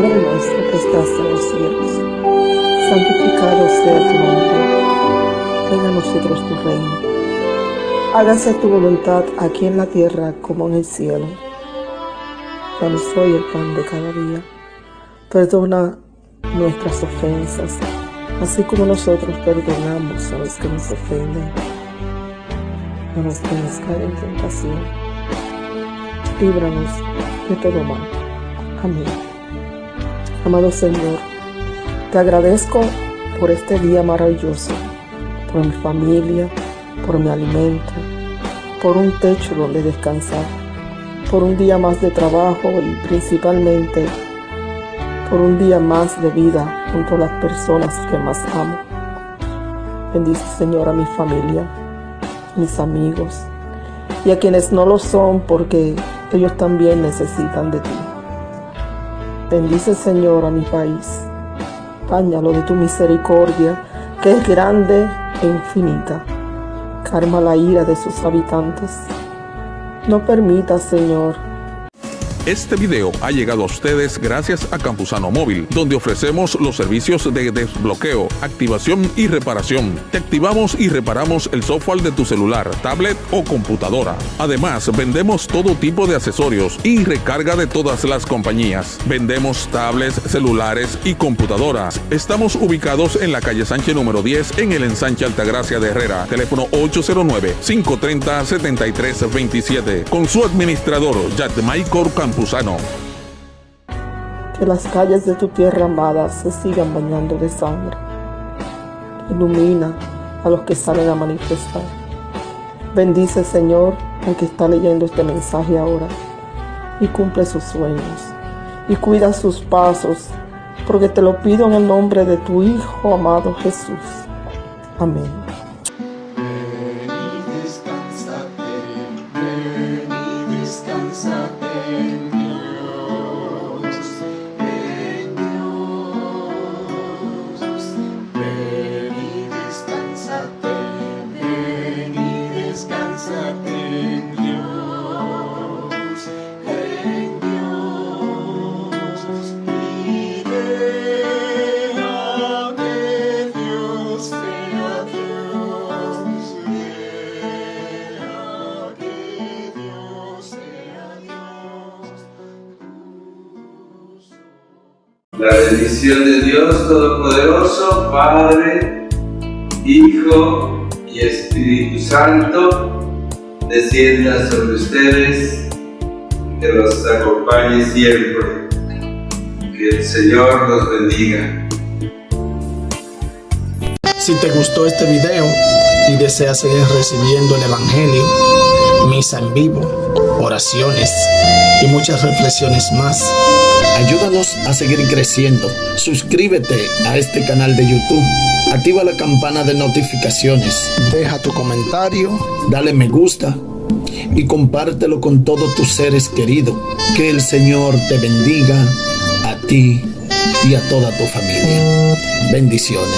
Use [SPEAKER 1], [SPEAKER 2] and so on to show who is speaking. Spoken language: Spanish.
[SPEAKER 1] Padre nuestro que estás en los cielos, santificado sea tu nombre, venga a nosotros tu reino, hágase tu voluntad aquí en la tierra como en el cielo. Danos hoy el pan de cada día, perdona nuestras ofensas, así como nosotros perdonamos a los que nos ofenden. No nos dejes caer en tentación, líbranos de todo mal. Amén. Amado Señor, te agradezco por este día maravilloso, por mi familia, por mi alimento, por un techo donde descansar, por un día más de trabajo y principalmente por un día más de vida junto a las personas que más amo. Bendice Señor a mi familia, mis amigos y a quienes no lo son porque ellos también necesitan de ti. Bendice Señor a mi país, bañalo de tu misericordia que es grande e infinita. Calma la ira de sus habitantes. No permita, Señor,
[SPEAKER 2] Este video ha llegado a ustedes gracias a Campusano Móvil, donde ofrecemos los servicios de desbloqueo, activación y reparación. Te activamos y reparamos el software de tu celular, tablet o computadora. Además, vendemos todo tipo de accesorios y recarga de todas las compañías. Vendemos tablets, celulares y computadoras. Estamos ubicados en la calle Sánchez número 10 en el ensanche Altagracia de Herrera. Teléfono 809-530-7327. Con su administrador, Yadmaicor Campusano.
[SPEAKER 1] que las calles de tu tierra amada se sigan bañando de sangre. Ilumina a los que salen a manifestar. Bendice, Señor, al que está leyendo este mensaje ahora y cumple sus sueños y cuida sus pasos, porque te lo pido en el nombre de tu Hijo amado Jesús. Amén.
[SPEAKER 3] Ven y descansate, ven y descansate en Dios, en Dios. Ven y descansate, ven y descansate en
[SPEAKER 4] La bendición de Dios Todopoderoso, Padre, Hijo y Espíritu Santo, descienda sobre ustedes, que los acompañe siempre. Que el Señor los bendiga.
[SPEAKER 5] Si te gustó este video y deseas seguir recibiendo el Evangelio, misa en vivo, oraciones y muchas reflexiones más, ayúdanos a seguir creciendo. Suscríbete a este canal de YouTube, activa la campana de notificaciones, deja tu comentario, dale me gusta y compártelo con todos tus seres queridos. Que el Señor te bendiga a ti y a toda tu familia. Bendiciones.